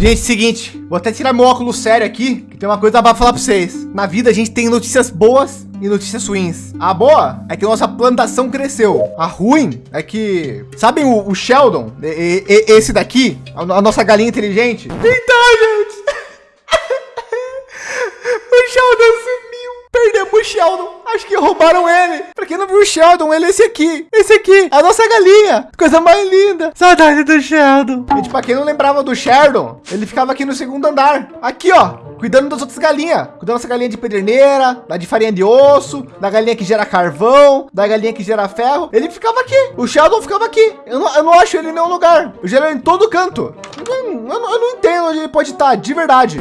Gente, seguinte, vou até tirar meu óculos sério aqui, que tem uma coisa para falar para vocês. Na vida a gente tem notícias boas e notícias ruins. A boa é que nossa plantação cresceu. A ruim é que, sabem o, o Sheldon, e, e, esse daqui, a, a, nossa galinha inteligente? Então, gente, o Sheldon sumiu. Perdemos o Sheldon. Acho que roubaram ele. Pra quem não viu o Sheldon, ele é esse aqui. Esse aqui, a nossa galinha. Coisa mais linda. Saudade do Sheldon. Gente, pra quem não lembrava do Sheldon, ele ficava aqui no segundo andar. Aqui, ó. Cuidando das outras galinhas. Cuidando dessa galinha de pederneira, da de farinha de osso, da galinha que gera carvão, da galinha que gera ferro. Ele ficava aqui. O Sheldon ficava aqui. Eu não, eu não acho ele em nenhum lugar. Eu gero em todo canto. Eu, eu, eu, eu não entendo onde ele pode estar, de verdade.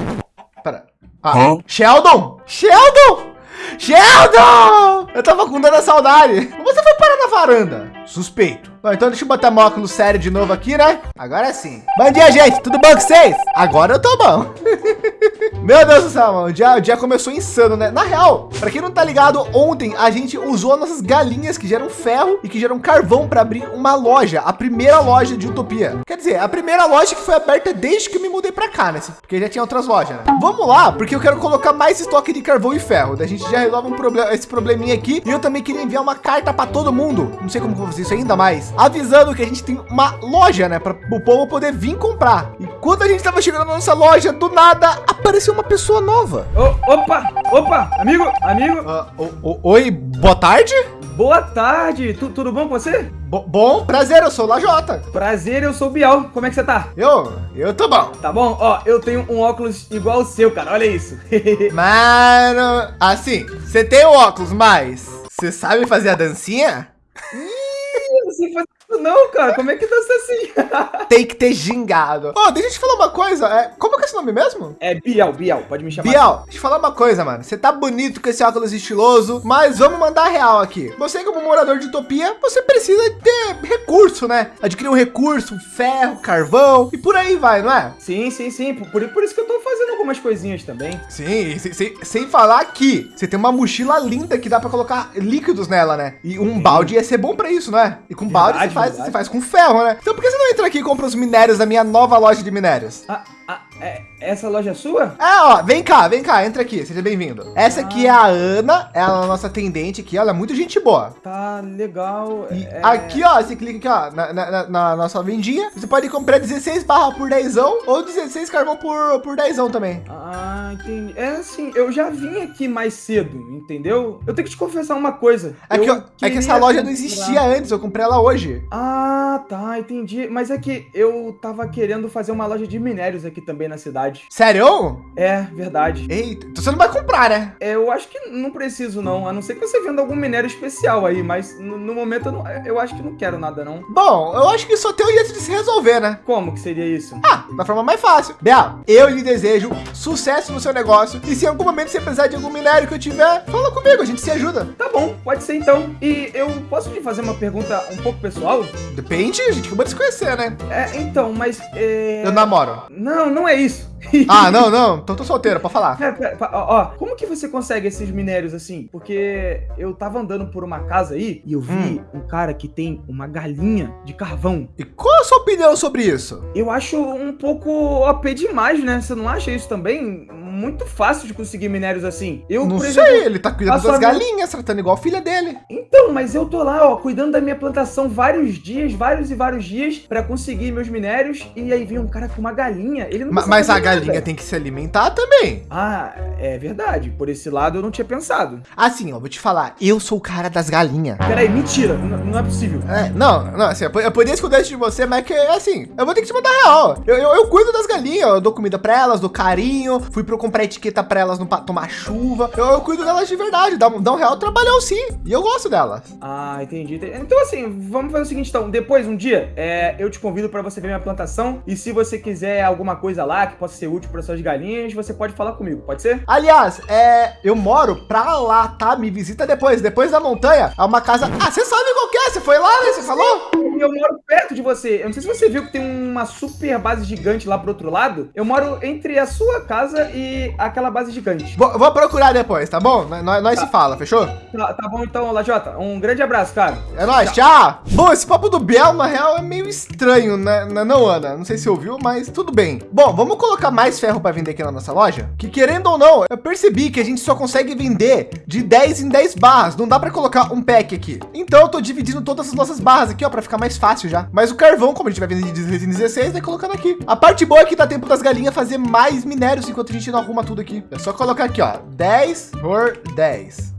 Pera. Ah, Sheldon! Sheldon! Sheldon! Eu tava com tanta saudade. Você foi parar na varanda? Suspeito. Bom, então deixa eu botar meu óculos sério de novo aqui, né? Agora sim. Bom dia, gente. Tudo bom com vocês? Agora eu tô bom. Meu Deus do céu, mano. O dia, o dia começou insano, né? Na real, para quem não tá ligado, ontem a gente usou nossas galinhas que geram ferro e que geram carvão para abrir uma loja, a primeira loja de Utopia. Quer dizer, a primeira loja que foi aberta desde que eu me mudei para cá, né? Porque já tinha outras lojas, né? Vamos lá, porque eu quero colocar mais estoque de carvão e ferro. Daí a gente já resolve um problema, esse probleminha aqui. E eu também queria enviar uma carta para todo mundo. Não sei como vou fazer isso ainda mais. Avisando que a gente tem uma loja, né? Para o povo poder vir comprar. E quando a gente estava chegando na nossa loja, do nada apareceu uma pessoa nova. Oh, opa, opa, amigo, amigo. Uh, oh, oh, oi, boa tarde. Boa tarde, tu, tudo bom com você? Bo bom, prazer, eu sou o Lajota. Prazer, eu sou o Bial. Como é que você tá? Eu, eu tô bom. Tá bom? Ó, eu tenho um óculos igual o seu, cara. Olha isso. Mano, assim, você tem o óculos, mas você sabe fazer a dancinha? Ih, eu sei fazer não, cara, como é que dança assim? Tem que ter gingado. Ó, oh, deixa eu te falar uma coisa. É, como que é esse nome mesmo? É Bial, Bial, pode me chamar. Bial, assim. deixa eu falar uma coisa, mano. Você tá bonito com esse óculos estiloso, mas vamos mandar real aqui. Você, como morador de Utopia, você precisa ter recurso, né? Adquirir um recurso, ferro, carvão e por aí vai, não é? Sim, sim, sim. Por, por isso que eu tô fazendo algumas coisinhas também. Sim, sem, sem, sem falar que você tem uma mochila linda que dá para colocar líquidos nela, né? E um sim. balde ia ser bom para isso, não é? E com verdade, balde faz, você faz com ferro, né? Então por que você não entra aqui e compra os minérios da minha nova loja de minérios? Ah, ah, é, essa loja é sua? É, ó, vem cá, vem cá, entra aqui, seja bem-vindo. Essa aqui é a Ana, ela é a nossa atendente aqui, ela é muito gente boa. Tá legal. E é... aqui, ó, você clica aqui, ó, na, na, na, nossa vendinha, você pode comprar 16 barra por 10 ou 16 carvão por, por 10 também. Ah, entendi. É assim, eu já vim aqui mais cedo, entendeu? Eu tenho que te confessar uma coisa. É, que, é que essa loja não existia antes, eu comprei ela hoje. Ah, tá, entendi. Mas é que eu tava querendo fazer uma loja de minérios aqui aqui também na cidade. Sério? É, verdade. Eita, então você não vai comprar, né? É, eu acho que não preciso não, a não ser que você venda algum minério especial aí, mas no, no momento eu, não, eu, acho que não quero nada não. Bom, eu acho que só tem um jeito de se resolver, né? Como que seria isso? Ah, da forma mais fácil. Bel, eu lhe desejo sucesso no seu negócio e se em algum momento você precisar de algum minério que eu tiver, fala comigo, a gente se ajuda. Tá bom, pode ser então. E eu posso te fazer uma pergunta um pouco pessoal? Depende, a gente acabou de se conhecer, né? É, então, mas... É... Eu namoro. Não, não, não é isso. ah, não, não. Tô, tô solteiro, pode falar. É, pera, ó, como que você consegue esses minérios assim? Porque eu tava andando por uma casa aí e eu vi hum. um cara que tem uma galinha de carvão. E qual a sua opinião sobre isso? Eu acho um pouco OP demais, né? Você não acha isso também? Muito fácil de conseguir minérios assim. Eu, não exemplo, sei, ele tá cuidando das galinhas, tratando igual a filha dele. Então, mas eu tô lá, ó, cuidando da minha plantação vários dias, vários e vários dias para conseguir meus minérios e aí vem um cara com uma galinha, ele não Mas, mas a galinha tem que se alimentar também. Ah, é verdade. Por esse lado eu não tinha pensado. Assim, ó, vou te falar, eu sou o cara das galinhas. Peraí, mentira, não, não é possível. É, não, não, assim, eu, eu poderia esconder isso de você, mas é que assim, eu vou ter que te mandar real. Eu, eu, eu cuido das galinhas, eu dou comida para elas, dou carinho, fui pro comprar etiqueta para elas não tomar chuva. Eu, eu, cuido delas de verdade, dá, dá um real trabalhão sim. E eu gosto delas. Ah, entendi. Então assim, vamos fazer o seguinte então. Depois, um dia, é, eu te convido para você ver minha plantação. E se você quiser alguma coisa lá que possa ser útil para suas galinhas, você pode falar comigo, pode ser? Aliás, é, eu moro pra lá, tá? Me visita depois. Depois da montanha, é uma casa... Ah, você sabe qual que é? É, você foi lá, né? Você falou? Eu moro perto de você. Eu não sei se você viu que tem uma super base gigante lá pro outro lado. Eu moro entre a sua casa e aquela base gigante. Vou, vou procurar depois, tá bom? Nós, nós se fala, fechou? Tá, tá bom então, Lajota. Um grande abraço, cara. É nóis, tchau. Bom, esse papo do Biel, na real, é meio estranho, né? Não, Ana? Não sei se você ouviu, mas tudo bem. Bom, vamos colocar mais ferro para vender aqui na nossa loja? Que querendo ou não, eu percebi que a gente só consegue vender de 10 em 10 barras. Não dá para colocar um pack aqui. Então eu tô dividindo todas as nossas barras aqui, ó, para ficar mais fácil já. Mas o carvão, como a gente vai vender de 16 em 16, vai colocando aqui. A parte boa é que dá tempo das galinhas fazer mais minérios enquanto a gente não arruma tudo aqui. É só colocar aqui, ó, 10 por 10.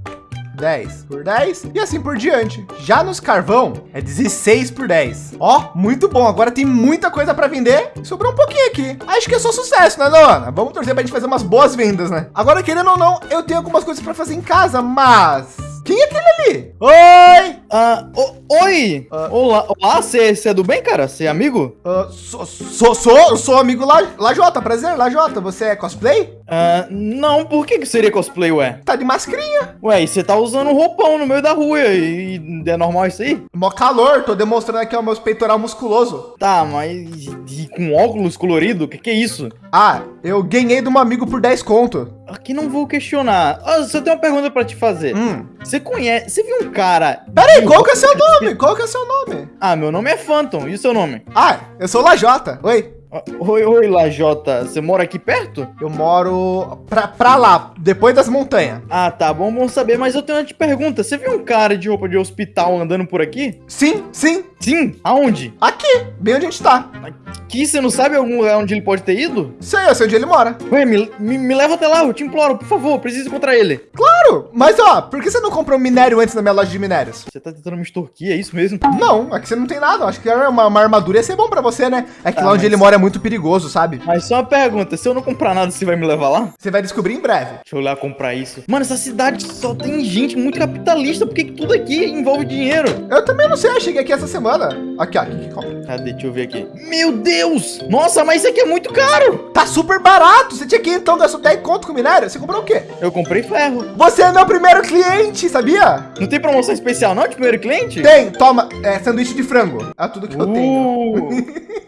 10 por 10 e assim por diante. Já nos carvão é 16 por 10. Ó, muito bom. Agora tem muita coisa para vender. Sobrou um pouquinho aqui. Acho que é só sucesso, né, Dona? Vamos torcer para a gente fazer umas boas vendas, né? Agora, querendo ou não, eu tenho algumas coisas para fazer em casa, mas quem é aquele ali? Oi! Ah, oi! Uh, olá, olá, você é do bem, cara? Você é amigo? Uh, sou, sou, sou, sou amigo lá, Lajota, prazer, Lajota. Você é cosplay? Uh, não, por que, que seria cosplay, ué? Tá de mascarinha. Ué, e você tá usando um roupão no meio da rua e, e é normal isso aí? Mó calor, tô demonstrando aqui o meu peitoral musculoso. Tá, mas e, com óculos colorido, o que, que é isso? Ah, eu ganhei de um amigo por 10 conto. Aqui não vou questionar. Oh, só tenho uma pergunta pra te fazer. Hum. Você conhece, você viu um cara... Peraí, qual que é seu nome? Qual que é seu nome? Ah, meu nome é Phantom, e o seu nome? Ah, eu sou Lajota, oi. Oi, oi, Lajota. Você mora aqui perto? Eu moro pra, pra lá, depois das montanhas. Ah, tá bom, bom saber. Mas eu tenho uma te pergunta. Você viu um cara de roupa de hospital andando por aqui? Sim, sim. Sim? Aonde? Aqui, bem onde a gente tá. Aqui? Você não sabe algum lugar onde ele pode ter ido? Sei, eu sei onde ele mora. Ué, me, me, me leva até lá, eu te imploro, por favor, preciso encontrar ele. Claro, mas ó, por que você não comprou minério antes na minha loja de minérios? Você tá tentando me extorquir, é isso mesmo? Não, aqui você não tem nada. Acho que uma, uma armadura ia ser bom pra você, né? É que ah, lá onde mas... ele mora é muito perigoso, sabe? Mas só uma pergunta, se eu não comprar nada, você vai me levar lá? Você vai descobrir em breve. Deixa eu lá comprar isso. Mano, essa cidade só tem gente muito capitalista, porque tudo aqui envolve dinheiro. Eu também não sei, eu cheguei aqui essa semana. Aqui, ó, aqui que compra. Cadê? Deixa eu ver aqui. Meu Deus! Nossa, mas isso aqui é muito caro! Tá super barato! Você tinha que então gastou 10 conto com minério? Você comprou o quê? Eu comprei ferro. Você é meu primeiro cliente, sabia? Não tem promoção especial não de primeiro cliente? Tem, toma, é sanduíche de frango. É tudo que uh. eu tenho.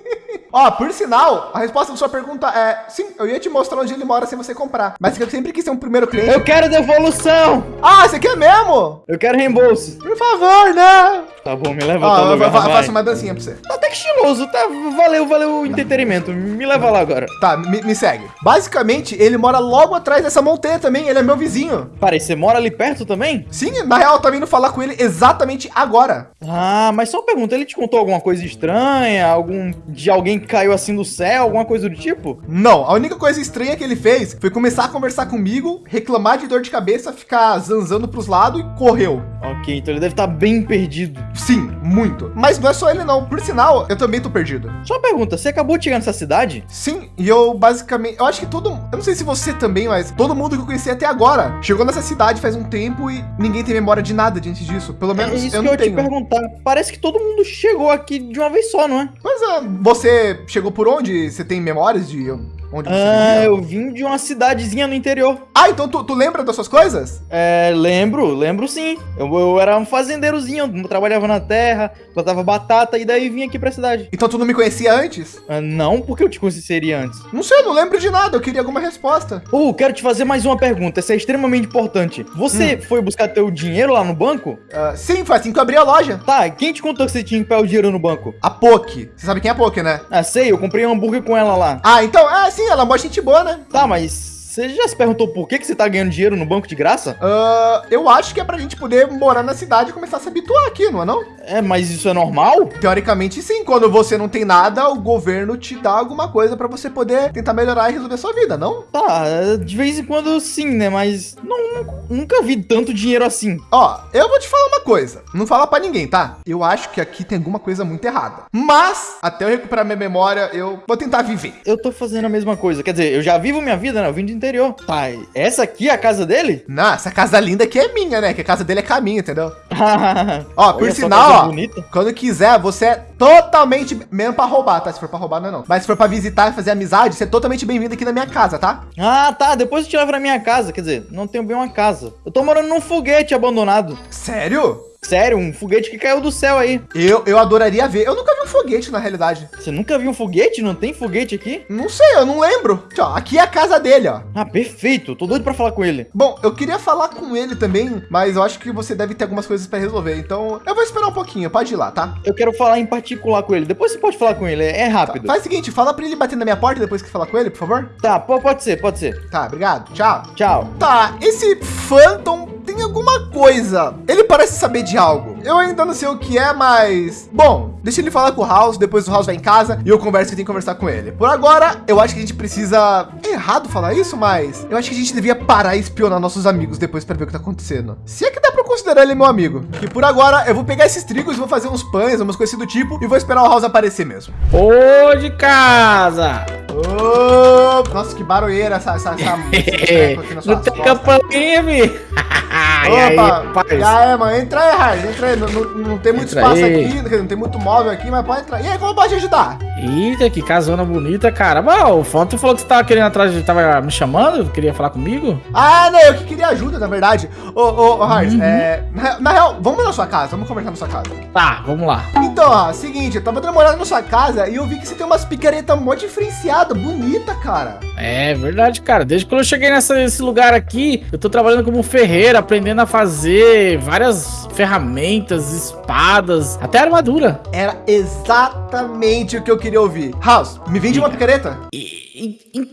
Ó, por sinal, a resposta da sua pergunta é sim, eu ia te mostrar onde ele mora sem você comprar. Mas eu sempre quis ser um primeiro cliente. Eu quero devolução! Ah, você quer mesmo? Eu quero reembolso. Por favor, né? Tá bom, me leva Ó, lugar, eu, faço uma dancinha pra você. Tá até que estiloso, tá? Valeu, valeu o entretenimento. Me leva lá agora. Tá, me, me, segue. Basicamente, ele mora logo atrás dessa montanha também. Ele é meu vizinho. Peraí, você mora ali perto também? Sim, na real, eu tô vindo falar com ele exatamente agora. Ah, mas só uma pergunta, ele te contou alguma coisa estranha? Algum de alguém que caiu assim do céu, alguma coisa do tipo? Não, a única coisa estranha que ele fez foi começar a conversar comigo, reclamar de dor de cabeça, ficar zanzando pros lados e correu. Ok, então ele deve estar tá bem perdido. Sim, muito. Mas não é só ele não. Por sinal, eu também tô perdido. Só uma pergunta, você acabou de chegar nessa cidade? Sim, e eu basicamente, eu acho que todo, eu não sei se você também, mas todo mundo que eu conheci até agora chegou nessa cidade faz um tempo e ninguém tem memória de nada diante disso. Pelo menos é isso eu que eu tenho. te perguntar. Parece que todo mundo chegou aqui de uma vez só, não é? Pois é, você chegou por onde? Você tem memórias de Onde você ah, eu vim de uma cidadezinha no interior. Ah, então tu, tu lembra das suas coisas? É, lembro, lembro sim. Eu, eu era um fazendeirozinho, eu trabalhava na terra, plantava batata e daí vim aqui pra cidade. Então tu não me conhecia antes? Ah, não, porque eu te conheceria antes. Não sei, eu não lembro de nada, eu queria alguma resposta. Uh, quero te fazer mais uma pergunta, essa é extremamente importante. Você hum. foi buscar teu dinheiro lá no banco? Uh, sim, foi assim que eu abri a loja. Tá, quem te contou que você tinha que pegar o dinheiro no banco? A Poki. Você sabe quem é a Poki, né? Ah, sei, eu comprei um hambúrguer com ela lá. Ah, então, é sim, ela é uma gente boa, né? Tá, mas você já se perguntou por que, que você tá ganhando dinheiro no banco de graça? Uh, eu acho que é pra gente poder morar na cidade e começar a se habituar aqui, não é não? É, mas isso é normal? Teoricamente sim, quando você não tem nada, o governo te dá alguma coisa pra você poder tentar melhorar e resolver sua vida, não? Tá, de vez em quando sim, né? Mas não, nunca vi tanto dinheiro assim. Ó, eu vou te falar uma coisa, não fala pra ninguém, tá? Eu acho que aqui tem alguma coisa muito errada. Mas, até eu recuperar minha memória, eu vou tentar viver. Eu tô fazendo a mesma coisa, quer dizer, eu já vivo minha vida, né? Eu vim de interior. Tá, essa aqui é a casa dele? Não, essa casa linda aqui é minha, né? Que a casa dele é caminho, entendeu? ó, por sinal, ó, bonita. quando quiser, você é totalmente, mesmo pra roubar, tá? Se for pra roubar, não é não. Mas se for pra visitar e fazer amizade, você é totalmente bem-vindo aqui na minha casa, tá? Ah, tá. Depois eu te levo na minha casa. Quer dizer, não tenho bem uma casa. Eu tô morando num foguete abandonado. Sério? Sério, um foguete que caiu do céu aí. Eu, eu adoraria ver. Eu nunca vi um foguete, na realidade. Você nunca viu um foguete? Não tem foguete aqui? Não sei, eu não lembro. Ó, aqui é a casa dele, ó. Ah, perfeito. Tô doido pra falar com ele. Bom, eu queria falar com ele também, mas eu acho que você deve ter algumas coisas para resolver. Então, eu vou esperar um pouquinho. Pode ir lá, tá? Eu quero falar em particular com ele. Depois você pode falar com ele. É, rápido. Faz o seguinte, fala para ele bater na minha porta depois que falar com ele, por favor. Tá, pode ser, pode ser. Tá, obrigado. Tchau. Tchau. Tá, esse Phantom alguma coisa. Ele parece saber de algo. Eu ainda não sei o que é, mas... Bom, deixa ele falar com o House, depois o House vai em casa e eu converso que tem que conversar com ele. Por agora, eu acho que a gente precisa... É errado falar isso, mas... Eu acho que a gente devia parar e espionar nossos amigos depois para ver o que tá acontecendo. Se é que dá para considerar ele meu amigo. E por agora, eu vou pegar esses trigos, vou fazer uns pães, umas coisas do tipo e vou esperar o House aparecer mesmo. Ô de casa! Ô, nossa, que barulheira essa, essa, essa música. Não tem campainha, mi. Opa, e aí, mano, entra aí, Hard, entra aí. Não, não, não tem muito entra espaço aí. aqui, não tem muito móvel aqui, mas pode entrar. E aí, como pode ajudar? Eita, que casona bonita, cara. Bom, o Fonte falou que você tava querendo atrás, tava me chamando, queria falar comigo? Ah, não, eu que queria ajuda, na verdade. Ô, ô, ô Hard, uhum. é, na, na, real, vamos na sua casa, vamos conversar na sua casa. Tá, vamos lá. Então, ó, seguinte, eu tava olhada na sua casa e eu vi que você tem umas picaretas muito diferenciadas, bonita, cara. É verdade, cara. Desde quando eu cheguei nessa, nesse lugar aqui, eu tô trabalhando como ferreiro, aprendendo a fazer várias ferramentas, espadas, até armadura. Era exatamente o que eu queria ouvir. House, me vende uma picareta? E...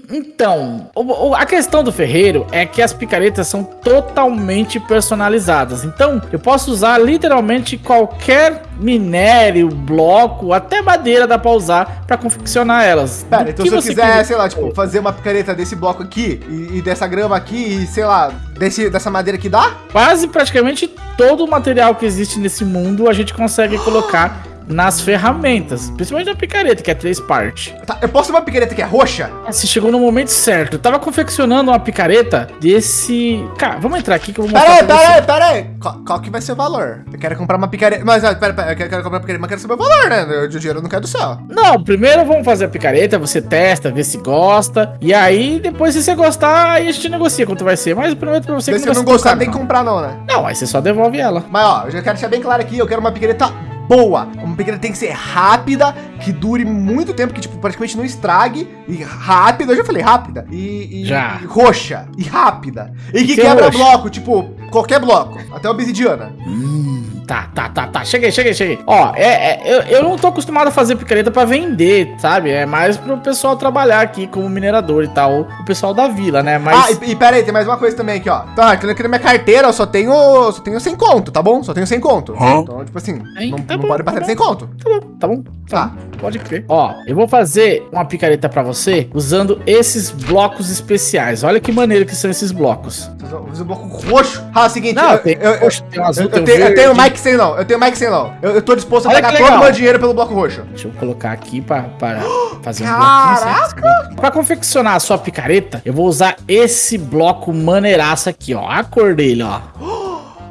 Então, a questão do ferreiro é que as picaretas são totalmente personalizadas. Então, eu posso usar literalmente qualquer minério, bloco, até madeira dá pra usar pra confeccionar elas. Pera, então se eu quiser, quiser, sei lá, tipo, fazer uma picareta desse bloco aqui e, e dessa grama aqui e, sei lá, desse, dessa madeira que dá? Quase praticamente todo o material que existe nesse mundo a gente consegue colocar nas ferramentas, principalmente na picareta, que é três partes. Tá, eu posso uma picareta que é roxa? Você chegou no momento certo. Eu tava confeccionando uma picareta desse... Cara, vamos entrar aqui que eu vou mostrar Pera aí, pera aí, pera aí. Qual, qual, que vai ser o valor? Eu quero comprar uma picareta... Mas, pera, pera, eu quero, comprar uma picareta, mas quero saber o valor, né? O dinheiro não cai do céu. Não, primeiro vamos fazer a picareta, você testa, vê se gosta. E aí, depois se você gostar, aí a gente negocia quanto vai ser. Mas eu prometo pra você que não, não gostar, não tem que comprar não, né? Não, aí você só devolve ela. Mas, ó, eu já quero deixar bem claro aqui, eu quero uma picareta boa. Uma picareta tem que ser rápida, que dure muito tempo, que tipo, praticamente não estrague. E rápida, eu já falei rápida. E, e, já. e roxa. E rápida. E que quebra roxa. bloco, tipo, qualquer bloco. Até obsidiana. Hum. Tá, tá, tá, tá. Cheguei, cheguei, cheguei. Ó, é, é eu, eu não tô acostumado a fazer picareta pra vender, sabe? É mais pro pessoal trabalhar aqui como minerador e tal. O pessoal da vila, né? Mas... Ah, e, e pera aí, tem mais uma coisa também aqui, ó. Tá, aqui na minha carteira eu só tenho, só tenho 100 conto, tá bom? Só tenho 100 conto. Hã? Então, tipo assim, Aí, não, tá não bom, pode bater tá 100 conto. Tá bom, tá bom. Tá. Pode crer. Ó, eu vou fazer uma picareta pra você usando esses blocos especiais. Olha que maneiro que são esses blocos. Usa o bloco roxo. Ah, é o seguinte, não, eu, tem, eu, roxo, tem azul, eu, tem eu, tenho, eu tenho Mike sem não. Eu tenho Mike sem não. Eu, eu tô disposto a Olha pagar todo o meu dinheiro pelo bloco roxo. Deixa eu colocar aqui pra, pra fazer um Caraca! Pra confeccionar a sua picareta, eu vou usar esse bloco maneiraço aqui, ó. A cor dele, ó.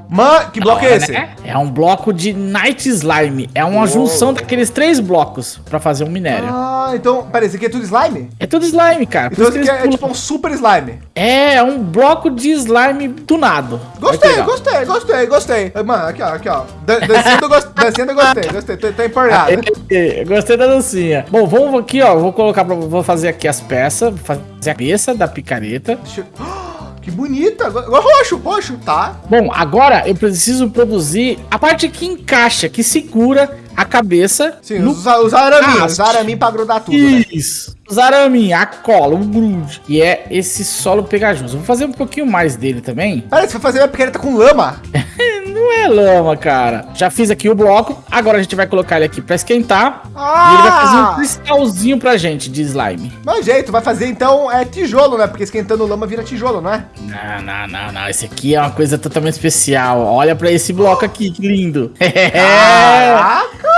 Mano, que bloco é esse? Né? É um bloco de Night Slime. É uma junção daqueles três blocos pra fazer um minério. Ah, então, peraí, isso aqui é tudo slime? É tudo slime, cara. Então isso aqui é, é, tipo um super slime. É, é um bloco de slime tunado. Gostei, gostei, gostei, gostei. Mano, aqui ó, aqui ó. Descendo. Descendo gostei, gostei, tô, tô empolgado. gostei da dancinha. Bom, vamos aqui ó, vou colocar pra, vou fazer aqui as peças, fazer a cabeça da picareta. Deixa eu... Que bonita. Roxo, roxo, tá. Bom, agora eu preciso produzir a parte que encaixa, que segura a cabeça. Sim, no... os, os araminhos, os araminhos pra grudar tudo. Né? Isso. Né? Os araminhos, a cola, o grude. E é esse solo pegajoso. Vou fazer um pouquinho mais dele também. Pera, você vai fazer uma picareta com lama? Não é lama, cara. Já fiz aqui o bloco. Agora a gente vai colocar ele aqui pra esquentar. Ah! E ele vai fazer um cristalzinho pra gente de slime. Mas jeito, vai fazer então é tijolo, né? Porque esquentando lama vira tijolo, não é? Não, não, não, não. Esse aqui é uma coisa totalmente especial. Olha pra esse bloco aqui, que lindo. Caraca!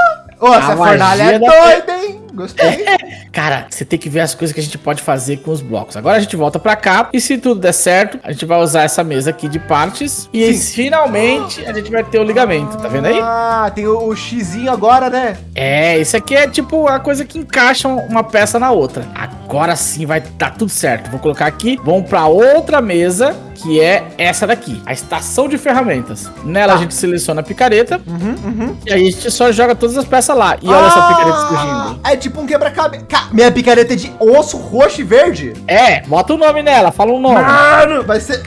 Ô, essa fornalha é doida, hein? Gostei. Cara, você tem que ver as coisas que a gente pode fazer com os blocos. Agora a gente volta pra cá e se tudo der certo, a gente vai usar essa mesa aqui de partes e finalmente a gente vai ter o ligamento, tá vendo aí? Ah, tem o, o xizinho agora, né? É, isso aqui é tipo a coisa que encaixa uma peça na outra. Agora sim vai dar tudo certo. Vou colocar aqui, vamos pra outra mesa que é essa daqui, a estação de ferramentas. Nela Tá. a gente seleciona a picareta Uhum, uhum. e aí a gente só joga todas as peças lá. E olha essa picareta surgindo. É tipo um quebra-cabeça. Ca- Minha picareta é de osso roxo e verde. É, bota o nome nela, fala um nome. Mano, vai ser.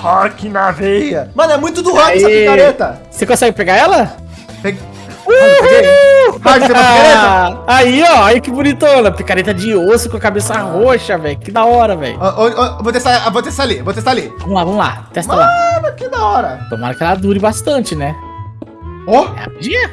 Rock na veia. Mano, é muito do rock essa picareta. Você consegue pegar ela? Peg... Mano, você uma picareta? aí, ó, aí que bonitona. Picareta de osso com a cabeça roxa, velho. Que da hora, velho. Vou testar, vou testar ali, vou testar ali. Vamos lá, vamos lá. Testa lá. Mano, que da hora. Tomara que ela dure bastante, né? Ó, É rapidinha.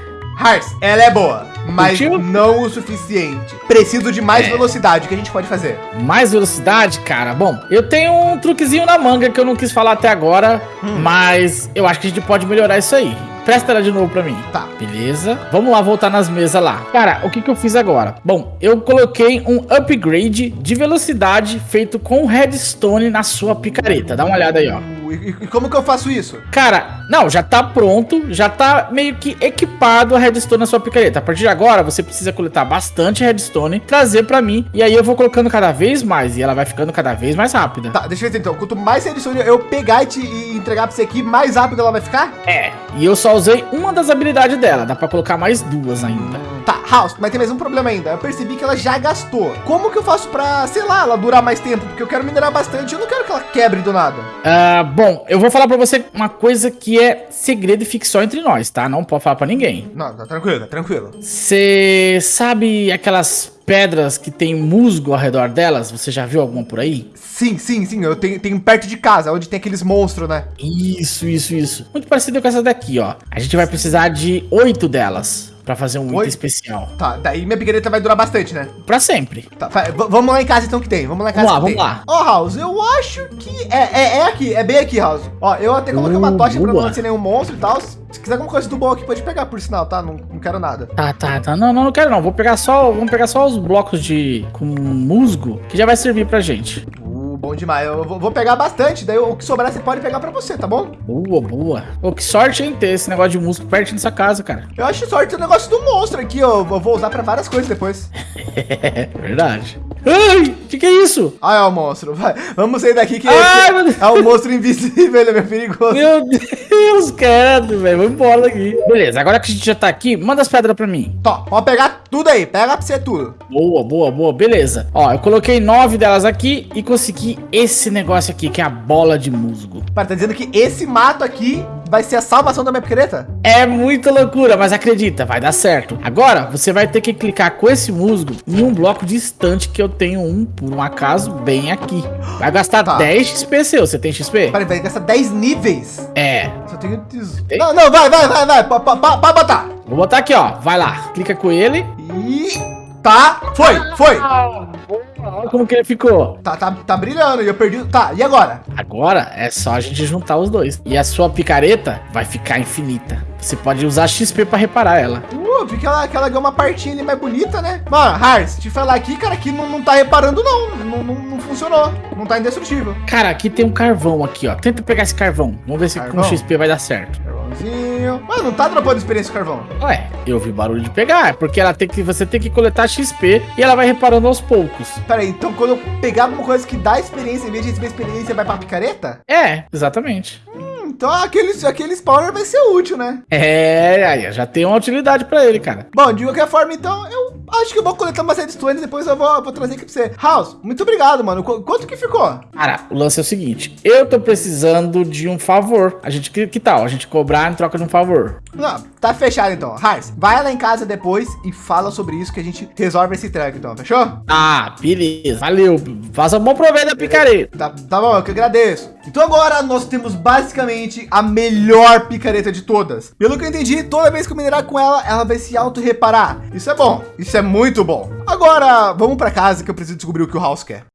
Ela é boa, mas não o suficiente. Preciso de mais É. velocidade. O que a gente pode fazer? Mais velocidade, cara. Bom, eu tenho um truquezinho na manga que eu não quis falar até agora, Hum. mas eu acho que a gente pode melhorar isso aí. Presta ela de novo pra mim. Tá. Beleza. Vamos lá voltar nas mesas lá. Cara, o que, que eu fiz agora? Bom, eu coloquei um upgrade de velocidade feito com redstone na sua picareta. Dá uma olhada aí, ó. E, e como que eu faço isso? Cara, não, já tá pronto, já tá meio que equipado a redstone na sua picareta. A partir de agora, você precisa coletar bastante redstone, trazer pra mim, e aí eu vou colocando cada vez mais, e ela vai ficando cada vez mais rápida. Tá, deixa eu ver então. Quanto mais edição eu pegar e, te, e entregar pra você aqui, mais rápido ela vai ficar? É, e eu só usei uma das habilidades dela, dá pra colocar mais duas ainda. Tá, House, mas tem mais um problema ainda. Eu percebi que ela já gastou. Como que eu faço pra, sei lá, ela durar mais tempo? Porque eu quero minerar bastante. Eu não quero que ela quebre do nada. Ah, bom, eu vou falar pra você uma coisa que é segredo e só entre nós, tá? Não pode falar pra ninguém. Não, tá tranquilo, tá tranquilo. Você sabe aquelas pedras que tem musgo ao redor delas? Você já viu alguma por aí? Sim, sim, sim. Eu tenho, tenho perto de casa, onde tem aqueles monstros, né? Isso, isso, isso. Muito parecido com essa daqui, ó. A gente vai precisar de oito delas pra fazer um item especial. Tá, daí minha picareta vai durar bastante, né? Pra sempre. Tá, vamos lá em casa então que tem. Vamos lá em casa Vamos lá, vamos lá. Ó, House, eu acho que é, é, é aqui, é bem aqui, House. Ó, eu até coloquei uma Uh, tocha pra boa. não ser nenhum monstro e tal. Se quiser alguma coisa do bom aqui, pode pegar, por sinal, tá? Não, não quero nada. Tá, tá, tá. Não, não, não quero não. Vou pegar só, vamos pegar só os blocos de com musgo que já vai servir pra gente. Bom demais. Eu vou, vou pegar bastante, daí o que sobrar você pode pegar pra você, tá bom? Boa, boa. Ô, que sorte em ter esse negócio de musgo perto dessa casa, cara. Eu acho sorte o negócio do monstro aqui, ó. Eu vou usar pra várias coisas depois. É verdade. Ai, que que é isso? Ah, é o monstro. Vai, vamos sair daqui que Ai, que Deus. é um monstro invisível, ele é perigoso. Meu Deus, credo, velho. Vamos embora daqui. Beleza, agora que a gente já tá aqui, manda as pedras pra mim. Tó, pode pegar tudo aí. Pega pra você tudo. Boa, boa, boa, beleza. Ó, eu coloquei nove delas aqui e consegui esse negócio aqui, que é a bola de musgo. Para, tá dizendo que esse mato aqui vai ser a salvação da minha picareta? É muita loucura, mas acredita, vai dar certo. Agora, você vai ter que clicar com esse musgo em um bloco distante que eu tenho um, por um acaso, bem aqui. Vai gastar Tá. 10 XP seu, você tem XP? Peraí, vai gastar 10 níveis. É. Só tenho... Tem? Não, não, vai, vai, vai, vai. Pode botar. Vou botar aqui, ó. Vai lá, clica com ele. E... Tá, foi, foi. Olha como que ele ficou. Tá, tá, tá brilhando e eu perdi... Tá, e agora? Agora é só a gente juntar os dois. E a sua picareta vai ficar infinita. Você pode usar XP pra reparar ela. Uh, vi que ela, que ela ganhou uma partinha ali mais bonita, né? Mano, Hars, te falar aqui, cara, que não, não tá reparando, não. Não, não. não funcionou. Não tá indestrutível. Cara, aqui tem um carvão aqui, ó. Tenta pegar esse carvão. Vamos ver se Carvão? com XP vai dar certo. Carvãozinho. Mano, não tá dropando experiência o carvão. Ué, eu vi barulho de pegar, porque ela tem que você tem que coletar XP e ela vai reparando aos poucos. Pera aí, então quando eu pegar alguma coisa que dá experiência, em vez de receber experiência, vai pra picareta? É, exatamente. Hum, então aquele, aquele spawner vai ser útil, né? É, aí já tem uma utilidade pra ele, cara. Bom, de qualquer forma, então, eu acho que eu vou coletar umas redstones, depois eu vou, vou trazer aqui pra você. House, muito obrigado, mano. Qu- quanto que ficou? Cara, o lance é o seguinte, eu tô precisando de um favor. A gente que, que tal? A gente cobrar em troca de um favor. Não, tá fechado então. Hars, vai lá em casa depois e fala sobre isso que a gente resolve esse tranco, então, fechou? Ah, beleza. Valeu. Faça um bom proveito da picareta. Tá, tá bom, eu que agradeço. Então agora nós temos basicamente a melhor picareta de todas. Pelo que eu entendi, toda vez que eu minerar com ela, ela vai se auto-reparar. Isso é bom, isso é muito bom. Agora, vamos pra casa que eu preciso descobrir o que o House quer.